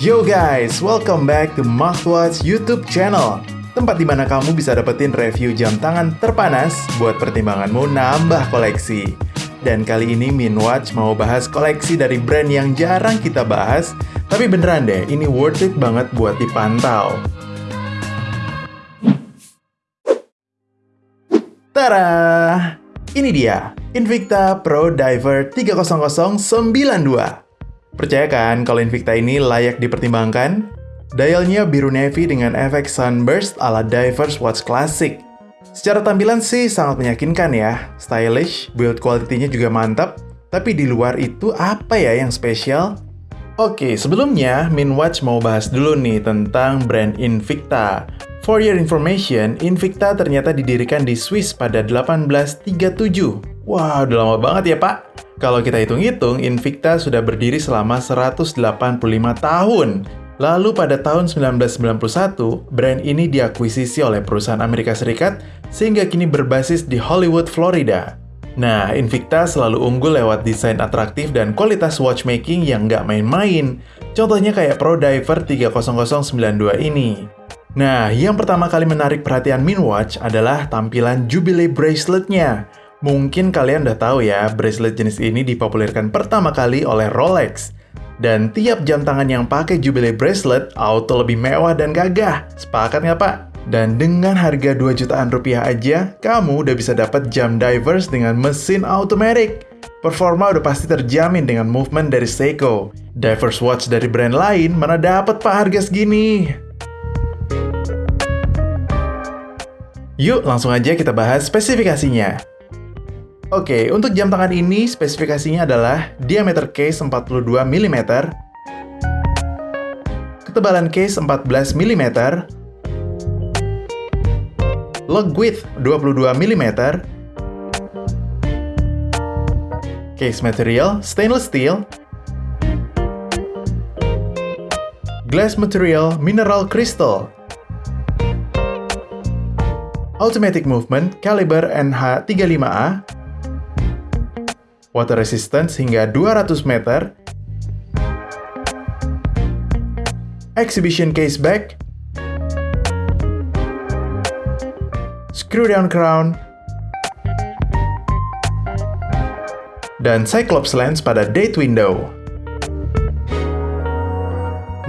Yo guys, welcome back to Mouthwatch YouTube channel. Tempat di mana kamu bisa dapetin review jam tangan terpanas buat pertimbanganmu nambah koleksi. Dan kali ini Minwatch mau bahas koleksi dari brand yang jarang kita bahas. Tapi beneran deh, ini worth it banget buat dipantau. Tara! Ini dia, Invicta Pro Diver 30092 Percaya kan kalau Invicta ini layak dipertimbangkan? Dialnya biru navy dengan efek sunburst ala Divers Watch Classic. Secara tampilan sih sangat meyakinkan ya, stylish, build quality-nya juga mantap, tapi di luar itu apa ya yang spesial? Oke, sebelumnya Minwatch mau bahas dulu nih tentang brand Invicta. For your information, Invicta ternyata didirikan di Swiss pada 1837. Wah, udah lama banget ya pak? Kalau kita hitung-hitung, Invicta sudah berdiri selama 185 tahun. Lalu pada tahun 1991, brand ini diakuisisi oleh perusahaan Amerika Serikat sehingga kini berbasis di Hollywood, Florida. Nah, Invicta selalu unggul lewat desain atraktif dan kualitas watchmaking yang nggak main-main. Contohnya kayak Pro Diver 30092 ini. Nah, yang pertama kali menarik perhatian Minwatch adalah tampilan Jubilee braceletnya. Mungkin kalian udah tahu ya, bracelet jenis ini dipopulerkan pertama kali oleh Rolex. Dan tiap jam tangan yang pakai Jubilee bracelet auto lebih mewah dan gagah. Sepakat nggak pak? Dan dengan harga 2 jutaan rupiah aja, kamu udah bisa dapat jam divers dengan mesin automatic. Performa udah pasti terjamin dengan movement dari Seiko. Divers watch dari brand lain mana dapat pak harga segini? Yuk langsung aja kita bahas spesifikasinya. Oke, untuk jam tangan ini spesifikasinya adalah diameter case 42 mm, ketebalan case 14 mm, log width 22 mm, case material stainless steel, glass material mineral crystal, automatic movement caliber NH35A, water resistance hingga 200 meter, exhibition case back, screw down crown, dan Cyclops lens pada date window.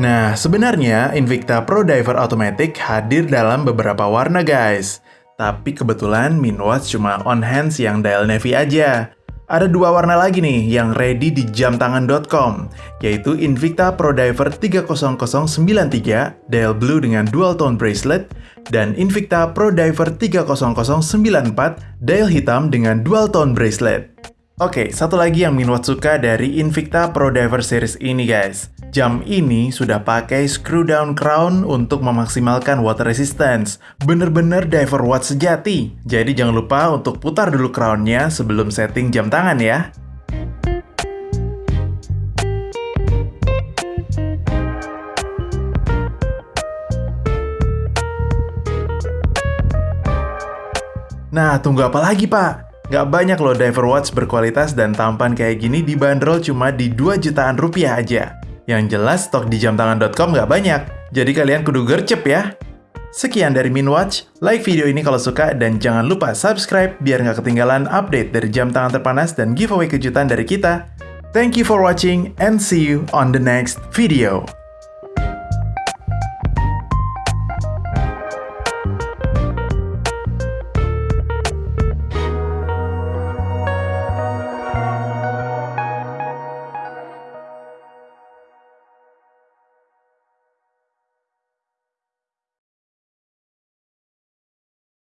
Nah, sebenarnya Invicta Pro Diver Automatic hadir dalam beberapa warna guys. Tapi kebetulan Minwatch cuma on hands yang dial navy aja. Ada dua warna lagi nih yang ready di jamtangan.com, yaitu Invicta Pro Diver 30093 dial blue dengan dual tone bracelet dan Invicta Pro Diver 30094 dial hitam dengan dual tone bracelet. Oke, satu lagi yang Minwat suka dari Invicta Pro Diver Series ini guys. Jam ini sudah pakai screw down crown untuk memaksimalkan water resistance. Bener-bener diver watch sejati. Jadi jangan lupa untuk putar dulu crownnya sebelum setting jam tangan ya. Nah, tunggu apa lagi pak? Gak banyak loh diver watch berkualitas dan tampan kayak gini dibanderol cuma di 2 jutaan rupiah aja. Yang jelas stok di jamtangan.com gak banyak, jadi kalian kudu gercep ya. Sekian dari Minwatch, like video ini kalau suka dan jangan lupa subscribe biar gak ketinggalan update dari jam tangan terpanas dan giveaway kejutan dari kita. Thank you for watching and see you on the next video.